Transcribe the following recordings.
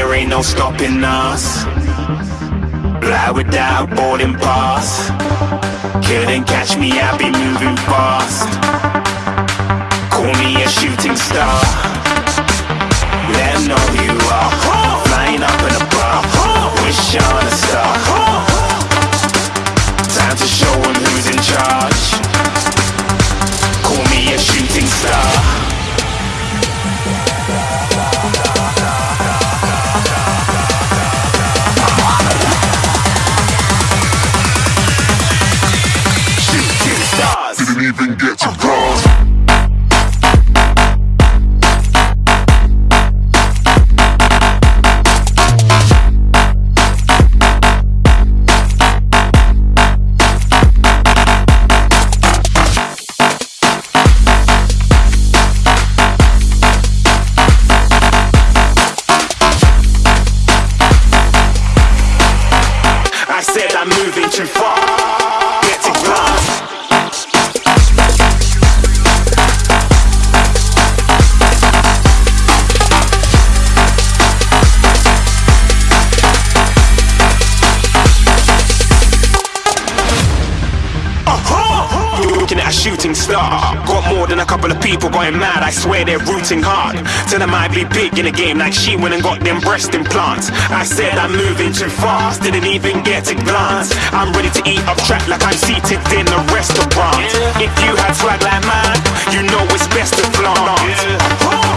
ain't no stopping us. Fly without boarding pass. Couldn't catch me, I be moving fast. Call me a shooting star. Let know you are. Flying up in a bar. Wish on a star. Glass. You're uh-huh. looking at a shooting star. Than a couple of people going mad. I swear they're rooting hard. Tell them I be big in the game like she went and got them breast implants. I said I'm moving too fast, didn't even get a glance. I'm ready to eat up track like I'm seated in a restaurant. If you had swag like mine, you know it's best to flaunt.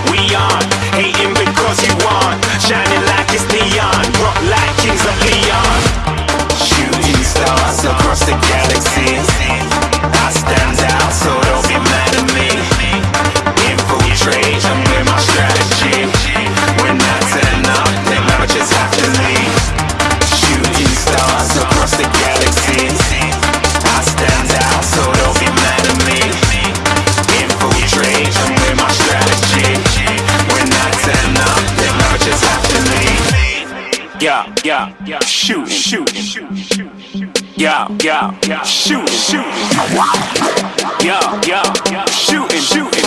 We on, hating because you want, shining like it's neon, rock like kings of Leon. Shooting stars across the galaxy. I stand out, so don't Yeah, yeah. Shooting, shooting. Yeah, yeah, yeah. Shooting, shooting,